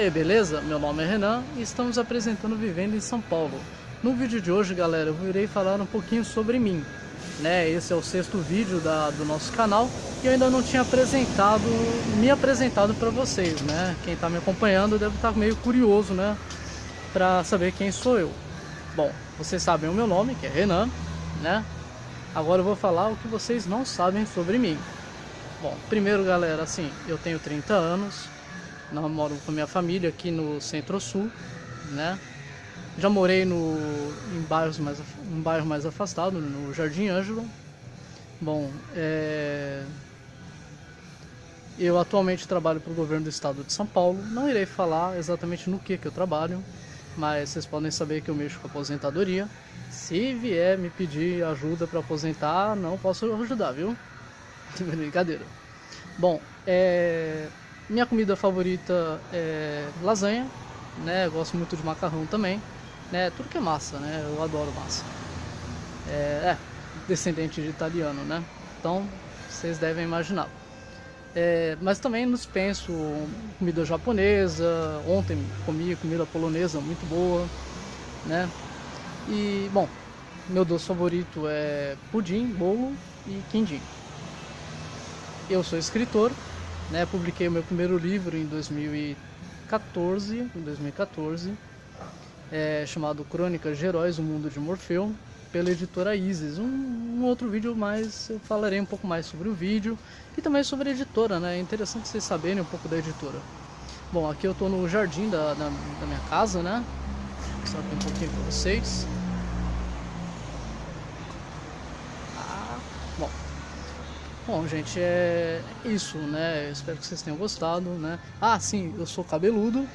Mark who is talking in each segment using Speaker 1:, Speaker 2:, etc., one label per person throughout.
Speaker 1: aí, beleza? Meu nome é Renan e estamos apresentando Vivendo em São Paulo. No vídeo de hoje, galera, eu irei falar um pouquinho sobre mim. Né? Esse é o sexto vídeo da, do nosso canal e eu ainda não tinha apresentado, me apresentado para vocês, né? Quem está me acompanhando deve estar meio curioso, né? Para saber quem sou eu. Bom, vocês sabem o meu nome, que é Renan, né? Agora eu vou falar o que vocês não sabem sobre mim. Bom, primeiro, galera, assim, eu tenho 30 anos, namoro com minha família aqui no Centro-Sul, né? Já morei no, em, bairros mais, um bairro mais afastado, no Jardim Ângelo. Bom, é... eu atualmente trabalho para o governo do estado de São Paulo. Não irei falar exatamente no que, que eu trabalho, mas vocês podem saber que eu mexo com aposentadoria. Se vier me pedir ajuda para aposentar, não posso ajudar, viu? Brincadeira. Bom, é... Minha comida favorita é lasanha, né? gosto muito de macarrão também, né? Tudo que é massa, né? Eu adoro massa. É, é descendente de italiano, né? Então, vocês devem imaginar. É, mas também dispenso comida japonesa. Ontem comi comida polonesa muito boa, né? E bom, meu doce favorito é pudim, bolo e quindim. Eu sou escritor, né? Publiquei o meu primeiro livro em 2014, em 2014, é, chamado Crônicas de Heróis, o Mundo de Morfeu, pela editora Isis. Um, um, outro vídeo mais, eu falarei um pouco mais sobre o vídeo e também sobre a editora, né? É interessante vocês saberem um pouco da editora. Bom, aqui eu estou no jardim da, da, da, minha casa, né? Vou mostrar um pouquinho para vocês. Bom, gente, é isso, né? Eu espero que vocês tenham gostado, né? Ah, sim, eu sou cabeludo,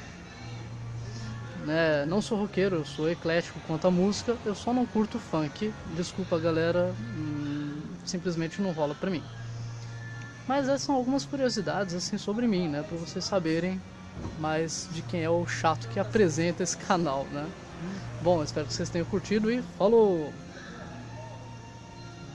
Speaker 1: né? Não sou roqueiro, eu sou eclético quanto à música, eu só não curto funk. Desculpa, galera, hum, simplesmente não rola pra mim. Mas essas são algumas curiosidades assim sobre mim, né? Para vocês saberem mais de quem é o chato que apresenta esse canal, né? Bom, espero que vocês tenham curtido e falou!